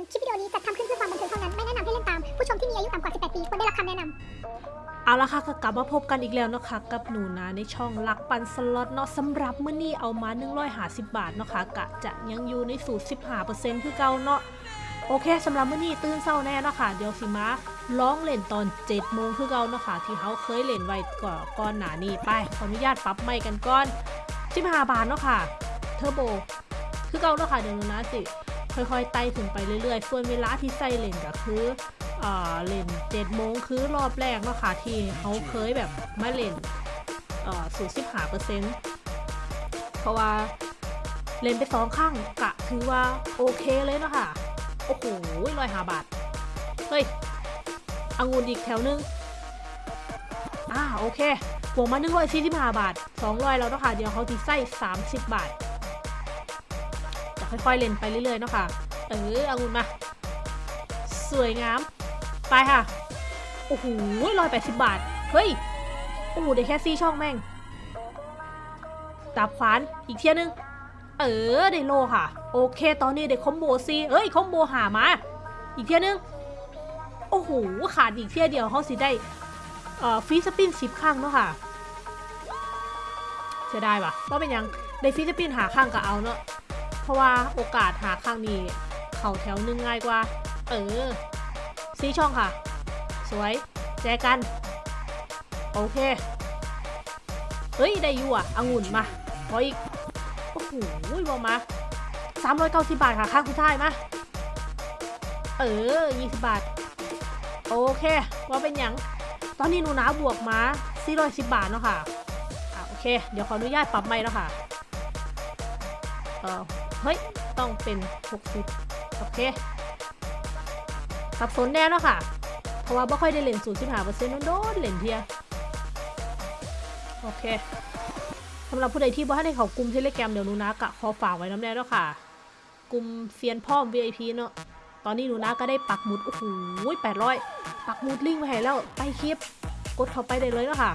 ญคลิปวิดีโอนี้จัดทำขึ้นเพื่อความบันเทิงเท่านั้น ไม่แนะนำให้เล่นตาม ผู้ชมที่มีอายุต่ำกว่า 18 ปีควรได้รับคำแนะนำเอาละค่ะก็กลับมาพบกันอีกแล้วนะคะกับหนูนะในช่องลักปันสล็อตเนาะสำหรับเมื้อนี้เอามา150บาทเนาะค่ะกะจะยังอยู่ในสูตร15%คือเก่าเนาะโอเคสำหรับมื้อนี้ตื่นเช้าแน่เนาะค่ะเดี๋ยวสิมาร้องเล่นตอน7โมงคือเก่าเนาะค่ะที่เขาเคยเล่นไว้ก่อนก่อนหน้านี้ไปขออนุญาตปรับไมค์กันก่อน15บาทเนาะค่ะเทอร์โบคือเก่าเนาะค่ะเดี๋ยวหนูนะสิ ค่อยๆไต่ถึงไปเรื่อยๆ ส่วนเวลาที่ใส่เล่นก็คืออ่าเล่นเจ็ดโมงคือรอบแรกเนาะค่ะที่เขาเคยแบบมาเล่นเอ่อสูสิบหาเปอร์เซ็นต์เพราะว่าเล่นไปสองข้างกะถือว่าโอเคเลยเนาะค่ะ โอ้โหร้อยหาบาท เฮ้ยอังุนอีกแถวนึง อ่าโอเคบวกมาหนึ่งร้อยสี่สิบห้าบาทสองร้อยแล้วเนาะค่ะ เดี๋ยวเขาที่ใส่สามสิบบาท ค่อยๆเล่นไปเรื่อยๆเนาะค่ะ เอออังุนมา สวยงาม ไปค่ะ โอ้โหร้อยแปดสิบบาท เฮ้ย โอ้โหได้แค่ซี่ช่องแม่งดาบขวานอีกเทียนึง เออได้โลค่ะ โอเค ตอนนี้ได้คอมโบซีเอ้ยคอมโบหามา อีกเทียนึง โอ้โหขาดอีกเทียเดียวเขาสิได้เอ่อฟีสปินสิบครั้งเนาะค่ะเสียดายปะว่าเป็นยังได้ฟีสปินหาครั้งก็เอาเนาะ ราะว่าโอกาสหาครั้งนี้เข่าแถวนึงง่ายกว่า เออซีช่องค่ะ สวย แจกัน โอเค เฮ้ย ได้อยู่อะองุ่นมาขออีก โอ้โหบอมา390บาทค่ะ ข้างสุดท้ายมาเออ20บาท โอเค ว่าเป็นหยังตอนนี้หนูนาบวกมา410บาทเนาะค่ะอะ โอเค เดี๋ยวขออนุญาตปรับไม่แล้วค่ะเออ เฮ้ย ต้องเป็น 60 โอเค สับสนแน่เนาะค่ะ เพราะว่าไม่ค่อยได้เล่นสูตรสิบห้าเปอร์เซ็นต์โดนเล่นเทียโอเคสำหรับผู้ใดที่บ่ให้ได้เขากลุ่มเทเลแกรมเดี๋ยวนูนะกะขอฝากไว้น้ำแน่แล้วค่ะ กลุ่มเซียนพ่อม VIP เนาะตอนนี้หนูนะก็ได้ปักหมุด โอ้โหแปดร้อยปักหมุดลิงก์ไว้ให้แล้วใต้คลิป กดเข้าไปได้เลยเนาะค่ะ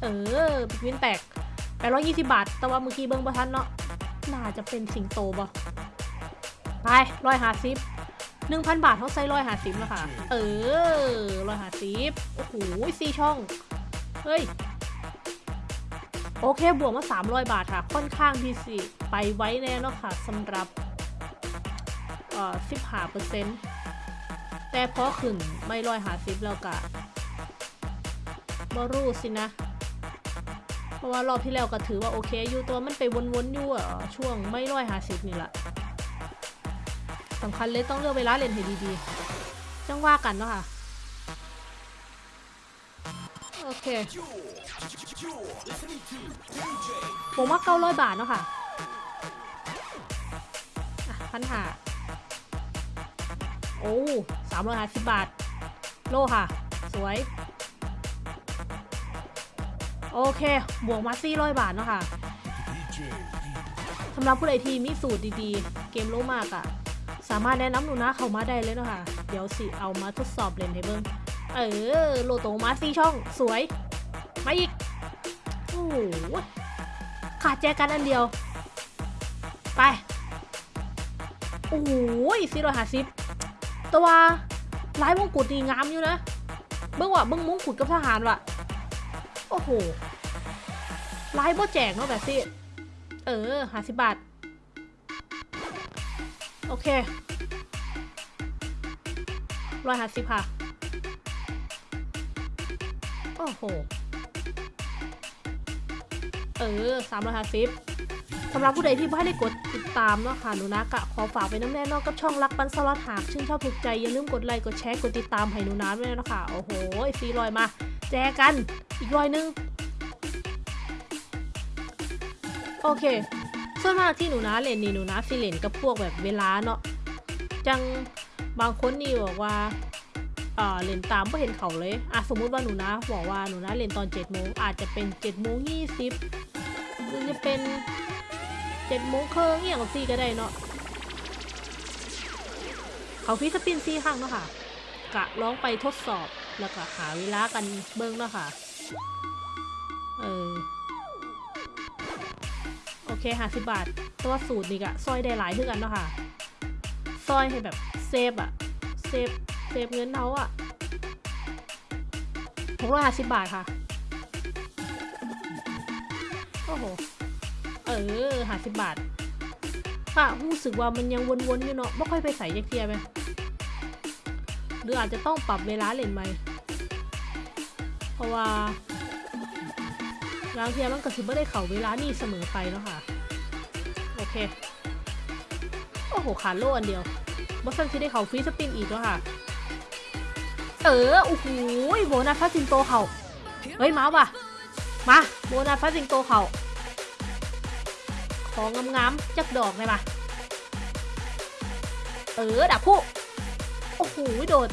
เออปิกวินแตกแปดร้อยยี่สิบบาท แต่ว่าเมื่อกี้เบิ้งประทันเนาะ น่าจะเป็นสิงโตบ่ไปร้อยห้าสิบหนึ่งพันบาทเขาใช้ร้อยหาสิบแล้วค่ะ เออร้อยหาสิบโอ้โหสี่ช่อง เฮ้ย โอเค บวกมาสามร้อยบาทค่ะ ค่อนข้างที่สิไปไว้แน่เนาะค่ะสำหรับเอ่อสิบห้าเปอร์เซ็นต์แต่พอขึ้นไม่ร้อยหาสิบแล้วกะบรู้สินะ เพราะว่ารอบที่แล้วก็ถือว่าโอเคอยู่ตัวมันไปวนๆอยู่อะช่วงไม่ร้อยหาสิบนี่แหละสำคัญเลยต้องเลือกเวลาเล่นให้ดีๆ จังว่ากันเนาะค่ะ โอเคผมว่าเก้าร้อยบาทเนาะค่ะพันหาโอ้สามร้อยห้าสิบบาท โลค่ะ สวย โอเค บวกมาสี่ร้อยบาทเนาะค่ะสำหรับผู้ใดที่มีสูตรดีๆ เกมโลมากอะ่ะสามารถแนะนำหนูนะเข้ามาได้เลยเนาะค่ะ เดี๋ยวสิเอามาทดสอบเล่นให้เบิ่งเออโลโตมาสี่ช่องสวย มาอีก โอ้โหขาดแจกันอันเดียว ไป โอ้โหสี่ร้อยห้าสิบตัวลายมงกุฎนี่งามอยู่นะ เบิ่งว่ะเบิ่งมงกุฎกับทหารว่ะ โอ้โหลายบ่แจกเนาะแบบสิเออห้าสิบบาท โอเคร้อยห้าสิบค่ะ โอ้โห เออสามร้อยห้าสิบสำหรับผู้ใดที่ไม่ได้กดติดตามเนาะค่ะหนูนะกะขอฝากไว้น้ำแน่นอกกับช่องรักปันสล็อตหากชื่นชอบถูกใจอย่าลืมกดไลค์กดแชร์กดติดตามให้หนูนะด้วยนะคะโอ้โหซีรอยมา แจกัน อีกรอยนึง โอเค ส่วนมากที่หนูนะเล่นนี่หนูนะสิเล่นกับพวกแบบเวลาเนาะ จังบางคนนี่บอกว่าเอ่อเล่นตามก็เห็นเขาเลยอะสมมุติว่าหนูนะบอกว่าหนูนะเล่นตอน7จ็ดโมงอาจจะเป็น7จ็ดโมงยี่สิบหรือจะเป็น7จ็ดโมงครึ่งอย่างซี่ก็ได้เนาะเขาฟิสปินซี่ครั้งเนาะค่ะ กะลองไปทดสอบแล้วก็หาเวลากันเบิ้งเนาะค่ะ เออ โอเคห้าสิบบาท ตัวสูตรนี่กะซอยได้หลายขึ้นกันเนาะค่ะ ซอยให้แบบ save อะ save save เงินเขาอะหกร้อยห้าสิบบาทค่ะ โอ้โห เออห้าสิบบาท ค่ะ รู้สึกว่ามันยังวนๆอยู่เนาะไม่ค่อยไปใส่ยักเทียไหมหรืออาจจะต้องปรับเวลาเล่นไหม เพราะว่า บางเทียมันก็สิบ่ได้เข่าเวลานี่เสมอไปเนาะค่ะ โอเค โอ้โหขาโล่อันเดียวบอสซันที่ได้เข่าฟรีสปินอีกแล้วค่ะ เออ โอ้โหโบนัสพาสิงโตเข่าเฮ้ย มาว่ะ มา โบนัสพาสิงโตเข่าของงามๆจักดอกเลยมาเออดับผู้โอ้โหโดด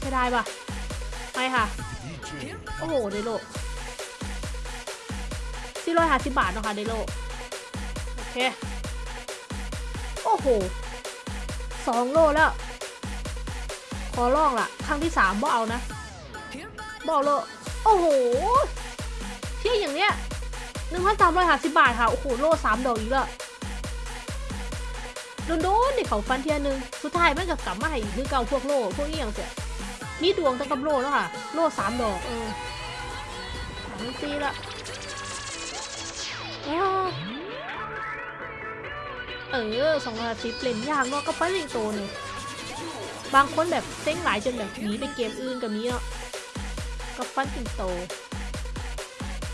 ใช่ได้ป่ะ ไปค่ะ โอ้โหเดโล สี่ร้อยห้าสิบบาทเนาะค่ะเดโลโอเค โอ้โหสองโลแล้ว ขอลองล่ะครั้งที่สามบ่เอานะบ่เอาโลโอ้โหเที่ยอย่างเนี้ยหนึ่งพันสามร้อยห้าสิบบาทค่ะ โอ้โห โลสามดอกอีกแล้วโดนๆนี่เขาฟันเทียหนึง สุดท้ายมันก็กลับมาให้อีกคือเก่าพวกโลพวกนี้อย่างเสียมีดวงตั้งกับโลแล้วค่ะ โลสามดอก เออสามสี่ละอ้ว เออสองร้อยสิบเล่นยากเนาะก็ปั้นลิงโตเนี่ยบางคนแบบเซ็งหลายจนแบบหนีไปเกมอื่นกับนี้เนาะก็ปั้นสิงโต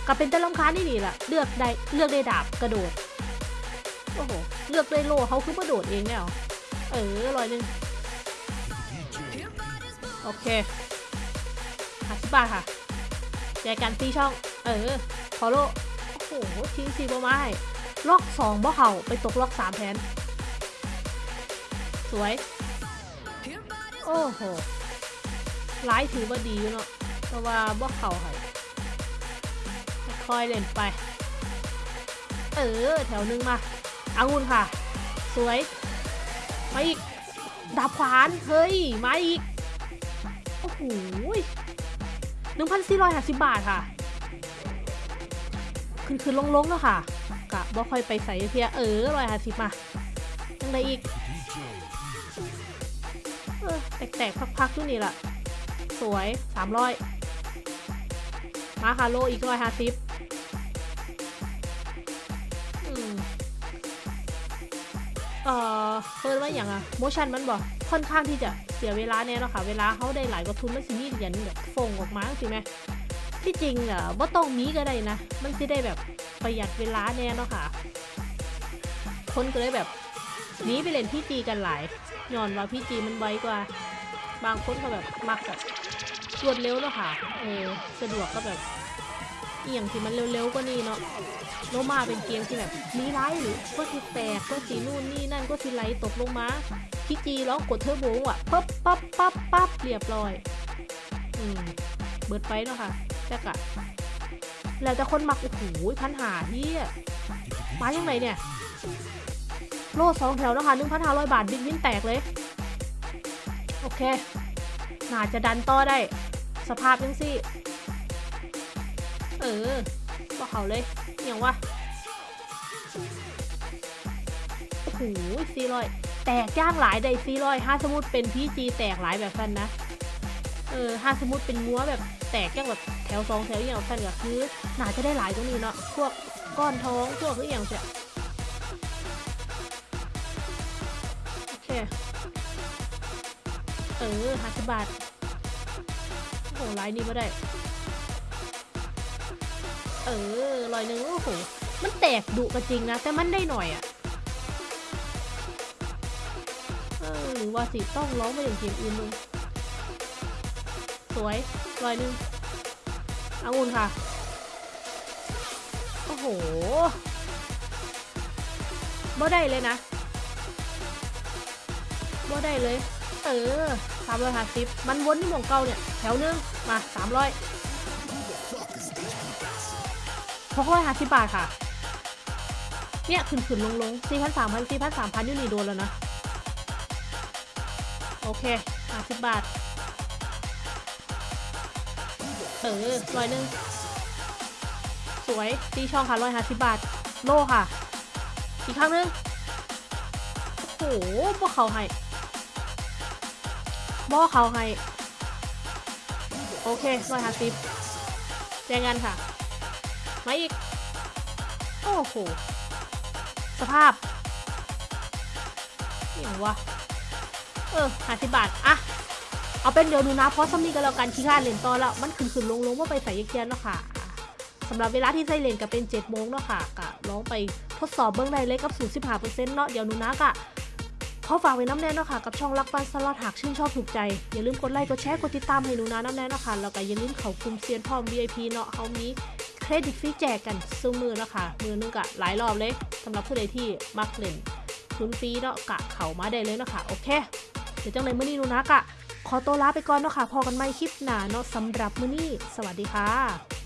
ก็เป็นต่ลำคานี่นี่ะ เลือกได้เลือกได้ดาบกระโดด โอ้โห เลือกได้โลเขาคือมาโดดเองแล้วเออร้อยหนึ่งโอเคห้าสิบบาทค่ะแจกกันตีช่อง เออขอโล หทิ้งซีบไม้ล็อกสองบ่เข่าไปตกล็อกสามแทนสวย โอ้โหไลายถือว่าดีเนาะเพราะว่าบ่เข่าให้คอยเล่นไป เออ แถวหนึงมาอางุนค่ะ สวย มาอีก ดาบขวาน เฮ้ย มาอีก โอ้โหหนึ่งพันสี่ร้อยห้าสิบบาทค่ะ ขึ้นขึ้นลงลงๆแล้วค่ะกะบ่ค่อยไปใส่เพียเออร้อยห้าสิบมายังไงอีกเออแตกๆพักๆอยู่นี่แหละสวยสามร้อยมาค่ะโลอีกร้อยห้าสิบอืมเออเพิ่นว่าอย่างอะโมชั่นมันบอกค่อนข้างที่จะเสียเวลาแน่เนาะค่ะ เวลาเขาได้หลายกว่าทุนมันสิมีเหรียญแบบฟงออกมาสิแม่ ที่จริงอะว่าต้องมีก็ได้นะ มันสิได้แบบประหยัดเวลาแน่เนาะค่ะ คนก็เลยแบบหนีไปเล่นพี่จีกันหลายย้อนว่าพี่จีมันไวกว่า บางคนก็แบบมักแบบรวดเร็วเนาะค่ะ เออสะดวกก็แบบเอหย่างที่มันเร็วๆกว่านี้เนาะโลมาเป็นเกมที่แบบมีไลท์หรือก็สิแตกก็สินู่นนี่นั่นก็สิไหลตกลงมาพี่จีร้องกดเทอร์โบอะปั๊บปั๊บปั๊บปั๊บเรียบร้อย อืม เบิดไปเนาะค่ะ แต่กะแล้วแต่คนมักโอ้โหพันหาที่มายังไงเนี่ย โลดสองแถวนะคะหนึ่งพันห้าร้อยบาทบินวินแตกเลย โอเค น่าจะดันต่อได้ สภาพยังสิ เออก็เขาเลยอย่างวะโอ้โหซีรอยแตกย่างหลายได้ซีรอยห้าสมุดเป็นพีจีแตกหลายแบบฟันนะ เออห้าสมุดเป็นงัวแบบ แตกย่างแบบแถวสองแถวอย่างฟันก็คือน่าจะได้หลายตรงนี้เนาะพวกก้อนท้องพวกหรืออย่างเสียโอเคเออห้าสิบบาทโอ้โหไลน์นี้ไม่ได้ เออลอยหนึ่งโอ้โหมันแตกดุก็จริงนะ แต่มันได้หน่อยอะ่ะหรือว่าสิต้องร้องไปอย่างเกมอื่นมึงสวย ลอยหนึ่งอางุ่นค่ะ โอ้โหบ่ได้เลยนะบ่ได้เลย เออสามร้อยห้าสิบมันวนที่หมองเก่าเนี่ย แถวหนึง มาสามร้อยหกร้อยห้าสิบบาทค่ะ เนี่ยขึ้นขึ้นลงลงสี่พันสามพันสี่พันสามพันยูนี่โดนแล้วนะ โอเคห้าสิบบาท เออร้อยหนึ่งสวยตีช่องค่ะร้อยห้าสิบบาท โลค่ะ อีกครั้งหนึงโอ้โหพวกเขาให้บอเขาให้ โอเคร้อยห้าสิบแจ้งกันค่ะ มาอีก โอ้โห สภาพนี่วะ เออห้าสิบบาทอะ เอาเป็นเดี๋ยวหนูนะเพราะสำนีกันแล้วกันขี้ข้านเล่นต่อแล้วมันขึ้นขึ้นลงลงว่าไปใส่ยักเยียนเนาะค่ะอะสำหรับเวลาที่ใส่เล่นก็เป็น7โมงเนาะค่ะกะลองไปทดสอบเบื้องในเลยกับ0 15เเนาะเดี๋ยวหนูนะกะขอฝากไว้น้ำแน่นเนาะค่ะกับช่องรักปันสล็อตหากชื่นชอบถูกใจ อย่าลืมกดไลค์กดแชร์กดติดตามให้หนูนะน้ำแน่นเนาะค่ะแล้วก็อย่าลืมเขากลุ่มเซียนพร้อม VIP เนาะเขามีเครดิตฟรีแจกกันซื้อมือเนาะค่ะมือนึงกะหลายรอบเลยสำหรับผู้ใดที่มักเล่นทุนฟรีเนาะกะเขามาได้เลยเนาะค่ะโอเคเดี๋ยวจังเลยมื้อนี้หนูนะกะ ขอตัวลาไปก่อนเนาะค่ะพอกันใหม่คลิปหน้าเนาะสำหรับมื้อนี้ สวัสดีค่ะ